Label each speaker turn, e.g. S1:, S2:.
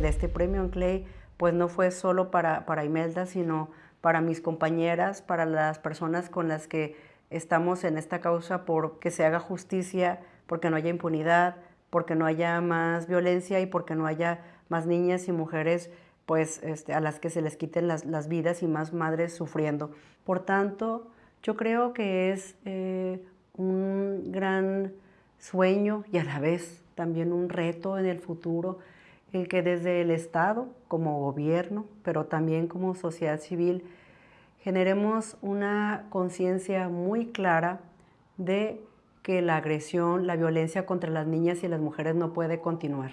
S1: este premio Clay pues no fue solo para, para Imelda, sino para mis compañeras, para las personas con las que estamos en esta causa por que se haga justicia, porque no haya impunidad, porque no haya más violencia y porque no haya más niñas y mujeres pues, este, a las que se les quiten las, vidas y más madres sufriendo. Por tanto, yo creo que es eh, un gran sueño y a la vez también un reto en el futuro, el que desde el Estado, como gobierno, pero también como sociedad civil, generemos una conciencia muy clara de que la agresión, la violencia contra las niñas y las mujeres no puede continuar.